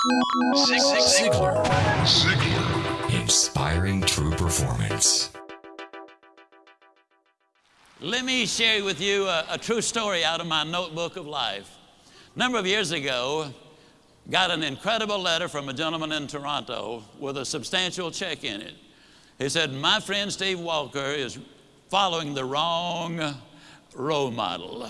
Ziglar. Ziglar. Inspiring true performance. Let me share with you a, a, true story out of my notebook of life. A number of years ago, got an incredible letter from a gentleman in Toronto with a substantial check in it. He said, My friend Steve Walker is following the wrong role model.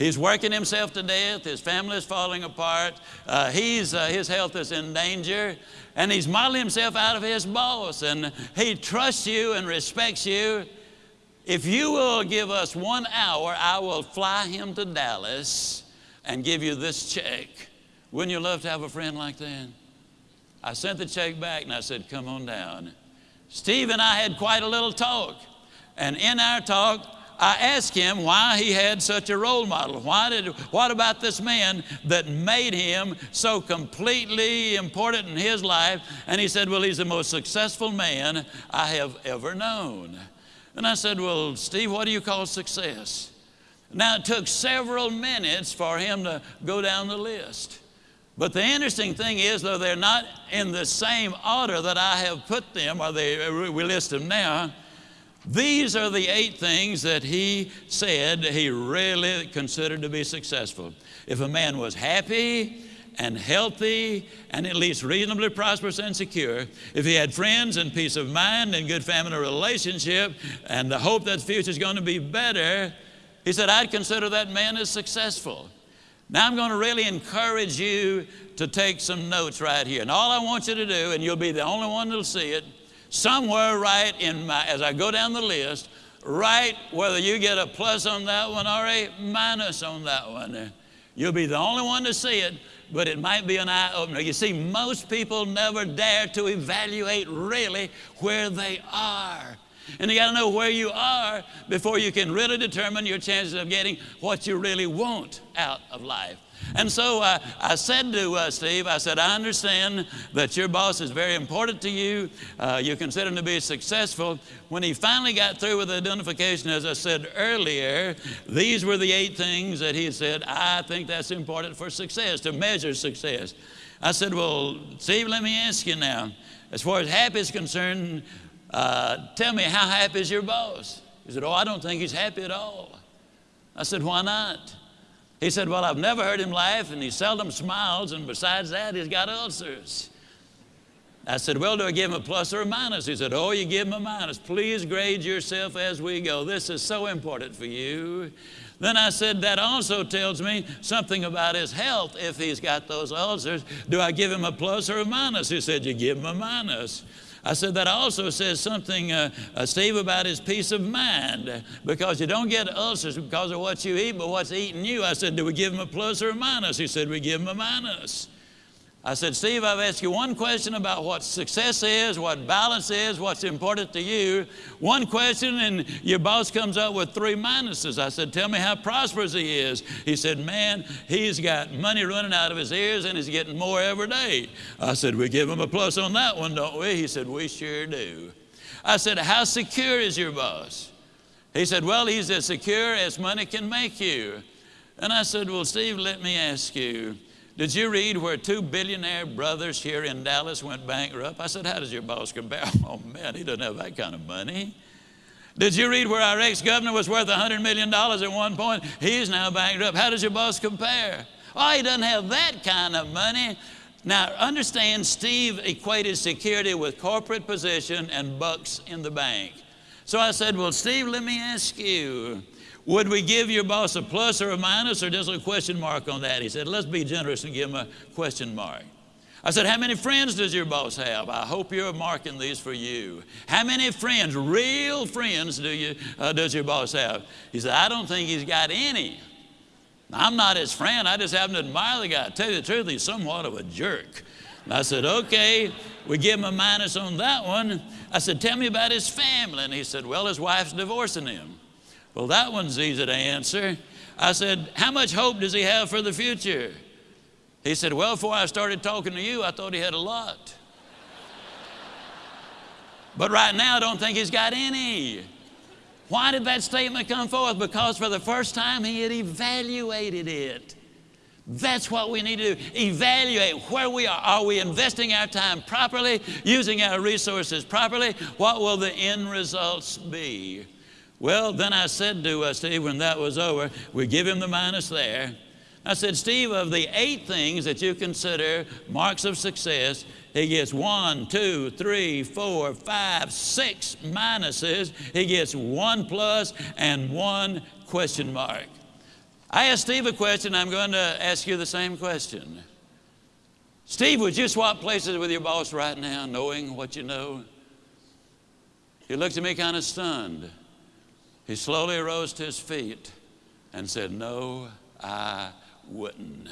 He's working himself to death. His family is falling apart. Uh, he's, uh, his health is in danger. And he's modeling himself out of his boss. And he trusts you and respects you. If you will give us one hour, I will fly him to Dallas and give you this check. Wouldn't you love to have a friend like that? I sent the check back and I said, Come on down. Steve and I had quite a little talk. And in our talk, I asked him why he had such a role model. Why did, what about this man that made him so completely important in his life? And he said, Well, he's the most successful man I have ever known. And I said, Well, Steve, what do you call success? Now, it took several minutes for him to go down the list. But the interesting thing is, though they're not in the same order that I have put them, or they, we list them now, these are the eight things that he said he really considered to be successful. If a man was happy and healthy and at least reasonably prosperous and secure, if he had friends and peace of mind and good family relationship and the hope that the future is going to be better, he said, I'd consider that man as successful. Now I'm going to really encourage you to take some notes right here. And all I want you to do, and you'll be the only one that'll see it, somewhere right in my, as I go down the list, write whether you get a plus on that one or a minus on that one. You'll be the only one to see it, but it might be an eye opener. You see, most people never dare to evaluate really where they are. And you got to know where you are before you can really determine your chances of getting what you really want out of life. And so uh, I said to uh, Steve, I said, I understand that your boss is very important to you. Uh, you consider him to be successful. When he finally got through with the identification, as I said earlier, these were the eight things that he said, I think that's important for success, to measure success. I said, Well, Steve, let me ask you now. As far as happy is concerned, uh, tell me, how happy is your boss? He said, Oh, I don't think he's happy at all. I said, Why not? He said, Well, I've never heard him laugh, and he seldom smiles, and besides that, he's got ulcers. I said, Well, do I give him a plus or a minus? He said, Oh, you give him a minus. Please grade yourself as we go. This is so important for you. Then I said, That also tells me something about his health if he's got those ulcers. Do I give him a plus or a minus? He said, You give him a minus. I said that also says something, uh, uh, Steve, about his peace of mind because you don't get ulcers because of what you eat, but what's eating you. I said, do we give him a plus or a minus? He said, we give him a minus. I said, Steve, I've asked you one question about what success is, what balance is, what's important to you. One question, and your boss comes up with three minuses. I said, Tell me how prosperous he is. He said, Man, he's got money running out of his ears and he's getting more every day. I said, We give him a plus on that one, don't we? He said, We sure do. I said, How secure is your boss? He said, Well, he's as secure as money can make you. And I said, Well, Steve, let me ask you. Did you read where two billionaire brothers here in Dallas went bankrupt? I said, How does your boss compare? Oh, man, he doesn't have that kind of money. Did you read where our ex governor was worth $100 million at one point? He's now bankrupt. How does your boss compare? Oh, he doesn't have that kind of money. Now, understand, Steve equated security with corporate position and bucks in the bank. So I said, Well, Steve, let me ask you would we give your boss a plus or a minus or just a question mark on that? He said, let's be generous and give him a question mark. I said, How many friends does your boss have? I hope you're marking these for you. How many friends, real friends, do you, uh, does your boss have? He said, I don't think he's got any. I'm not his friend. I just happen to admire the guy. To tell you the truth, he's somewhat of a jerk. And I said, Okay, we give him a minus on that one. I said, Tell me about his family. And he said, Well, his wife's divorcing him. Well, that one's easy to answer. I said, How much hope does he have for the future? He said, Well, before I started talking to you, I thought he had a lot. but right now, I don't think he's got any. Why did that statement come forth? Because for the first time, he had evaluated it. That's what we need to do. Evaluate where we are. Are we investing our time properly, using our resources properly? What will the end results be? Well, then I said to uh, Steve when that was over, we give him the minus there. I said, Steve, of the eight things that you consider marks of success, he gets one, two, three, four, five, six minuses. He gets one plus and one question mark. I asked Steve a question, I'm going to ask you the same question. Steve, would you swap places with your boss right now, knowing what you know? He looked at me kind of stunned. He slowly rose to his feet and said, No, I wouldn't.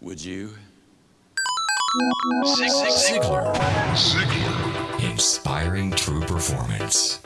Would you? Ziglar. Ziglar. Inspiring true performance.